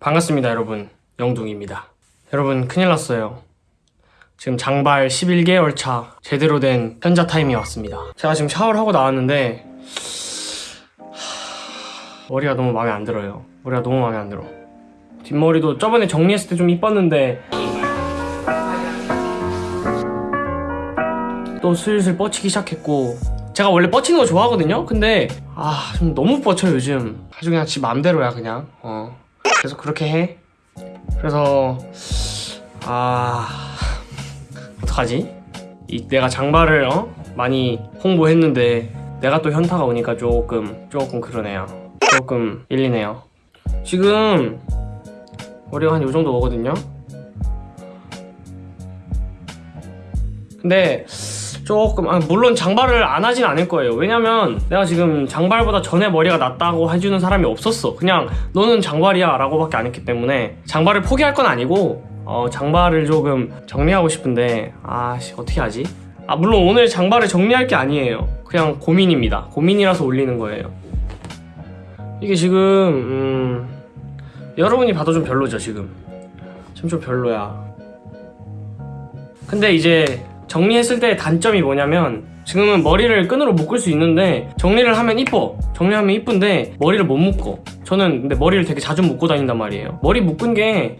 반갑습니다 여러분. 영둥입니다. 여러분 큰일 났어요. 지금 장발 11개월 차 제대로 된 현자 타임이 왔습니다. 제가 지금 샤워를 하고 나왔는데 하, 머리가 너무 마음에 안 들어요. 머리가 너무 마음에 안 들어. 뒷머리도 저번에 정리했을 때 좀 이뻤는데 또 슬슬 뻗치기 시작했고 제가 원래 뻗치는 거 좋아하거든요? 근데 아 좀 너무 뻗쳐 요즘. 아주 그냥 지 맘대로야 그냥. 어 그래서 그렇게 해. 그래서 아 어떡하지? 이 내가 장발을 어? 많이 홍보했는데 내가 또 현타가 오니까 조금 조금 그러네요. 조금 일리네요. 지금 머리가 한 요 정도 오거든요. 근데 조금 아, 물론 장발을 안 하진 않을 거예요. 왜냐면 내가 지금 장발보다 전에 머리가 낫다고 해주는 사람이 없었어. 그냥 너는 장발이야 라고 밖에 안 했기 때문에 장발을 포기할 건 아니고 어, 장발을 조금 정리하고 싶은데 아씨 어떻게 하지? 아 물론 오늘 장발을 정리할 게 아니에요. 그냥 고민입니다. 고민이라서 올리는 거예요. 이게 지금 음, 여러분이 봐도 좀 별로죠 지금. 지금 좀 별로야. 근데 이제 정리했을 때 단점이 뭐냐면 지금은 머리를 끈으로 묶을 수 있는데 정리를 하면 이뻐. 정리하면 이쁜데 머리를 못 묶어. 저는 근데 머리를 되게 자주 묶고 다닌단 말이에요. 머리 묶은 게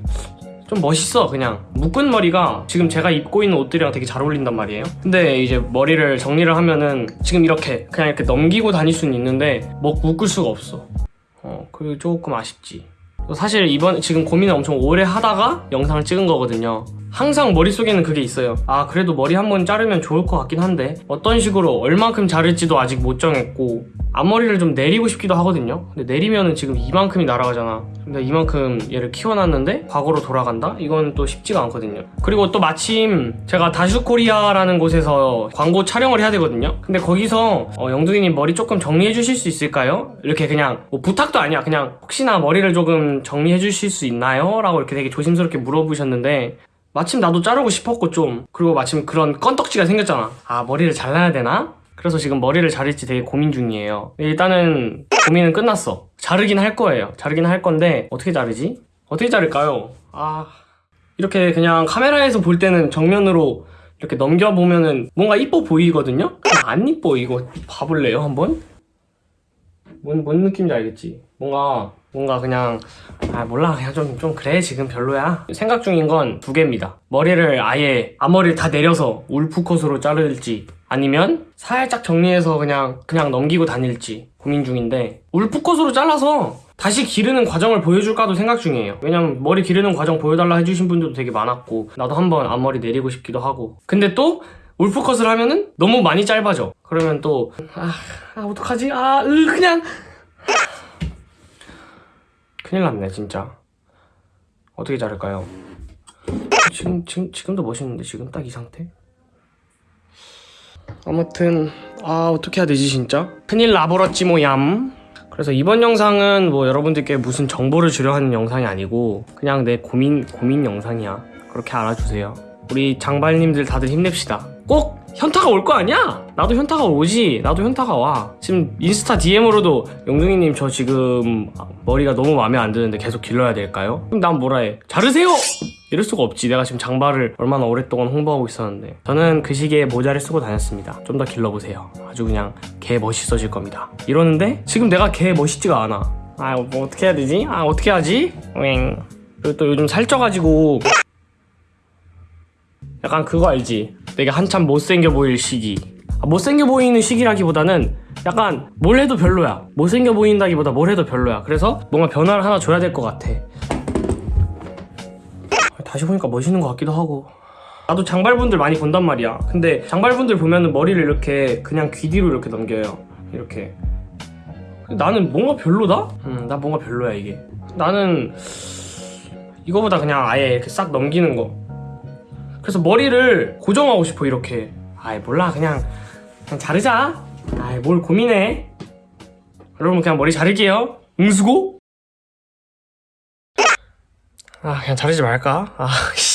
좀 멋있어 그냥. 묶은 머리가 지금 제가 입고 있는 옷들이랑 되게 잘 어울린단 말이에요. 근데 이제 머리를 정리를 하면은 지금 이렇게 그냥 이렇게 넘기고 다닐 수는 있는데 뭐 묶을 수가 없어. 어 그게 조금 아쉽지. 사실 이번 지금 고민을 엄청 오래 하다가 영상을 찍은 거거든요 항상 머릿속에는 그게 있어요 아 그래도 머리 한번 자르면 좋을 것 같긴 한데 어떤 식으로 얼만큼 자를지도 아직 못 정했고 앞머리를 좀 내리고 싶기도 하거든요 근데 내리면은 지금 이만큼이 날아가잖아 근데 이만큼 얘를 키워놨는데 과거로 돌아간다? 이건 또 쉽지가 않거든요 그리고 또 마침 제가 다슈코리아라는 곳에서 광고 촬영을 해야 되거든요 근데 거기서 어, 영둥이님 머리 조금 정리해 주실 수 있을까요? 이렇게 그냥 뭐 부탁도 아니야 그냥 혹시나 머리를 조금 정리해 주실 수 있나요? 라고 이렇게 되게 조심스럽게 물어보셨는데 마침 나도 자르고 싶었고 좀 그리고 마침 그런 건덕지가 생겼잖아 아 머리를 잘라야 되나? 그래서 지금 머리를 자를지 되게 고민 중이에요 일단은 고민은 끝났어 자르긴 할 거예요 자르긴 할 건데 어떻게 자르지? 어떻게 자를까요? 아 이렇게 그냥 카메라에서 볼 때는 정면으로 이렇게 넘겨보면은 뭔가 이뻐 보이거든요? 안 이뻐 이거 봐볼래요 한번? 뭔, 뭔 느낌인지 알겠지? 뭔가 뭔가 그냥 아 몰라. 그냥 좀, 좀 그래. 지금 별로야. 생각 중인 건 두 개입니다. 머리를 아예 앞머리를 다 내려서 울프컷으로 자를지 아니면 살짝 정리해서 그냥 그냥 넘기고 다닐지 고민 중인데 울프컷으로 잘라서 다시 기르는 과정을 보여줄까도 생각 중이에요. 왜냐면 머리 기르는 과정 보여달라 해주신 분들도 되게 많았고 나도 한번 앞머리 내리고 싶기도 하고. 근데 또 울프컷을 하면은 너무 많이 짧아져. 그러면 또 아, 아 어떡하지? 아 으, 그냥. 큰일 났네 진짜. 어떻게 자를까요? 지금, 지금, 지금도 멋있는데 지금 딱 이 상태? 아무튼 아 어떻게 해야 되지 진짜? 큰일 나버렸지 뭐얌. 그래서 이번 영상은 뭐 여러분들께 무슨 정보를 주려 하는 영상이 아니고 그냥 내 고민 고민 영상이야. 그렇게 알아주세요. 우리 장발님들 다들 힘냅시다 꼭 현타가 올 거 아니야? 나도 현타가 오지 나도 현타가 와 지금 인스타 DM으로도 영둥이님 저 지금 머리가 너무 마음에 안 드는데 계속 길러야 될까요? 그럼 난 뭐라 해 자르세요! 이럴 수가 없지 내가 지금 장발을 얼마나 오랫동안 홍보하고 있었는데 저는 그 시기에 모자를 쓰고 다녔습니다 좀 더 길러보세요 아주 그냥 개 멋있어질 겁니다 이러는데 지금 내가 개 멋있지가 않아 아 뭐 어떻게 해야 되지? 아 어떻게 하지? 왱 그리고 또 요즘 살쪄가지고 약간 그거 알지? 되게 한참 못생겨 보일 시기. 아, 못생겨 보이는 시기라기보다는 약간 뭘 해도 별로야. 못생겨 보인다기보다 뭘 해도 별로야. 그래서 뭔가 변화를 하나 줘야 될 것 같아. 다시 보니까 멋있는 것 같기도 하고. 나도 장발분들 많이 본단 말이야. 근데 장발분들 보면은 머리를 이렇게 그냥 귀 뒤로 이렇게 넘겨요. 이렇게. 나는 뭔가 별로다? 음나 뭔가 별로야 이게. 나는 이거보다 그냥 아예 이렇게 싹 넘기는 거 그래서 머리를 고정하고 싶어 이렇게. 아이 몰라. 그냥 그냥 자르자. 아이 뭘 고민해. 여러분 그냥 머리 자를게요. 응수고? 아 그냥 자르지 말까? 아 씨.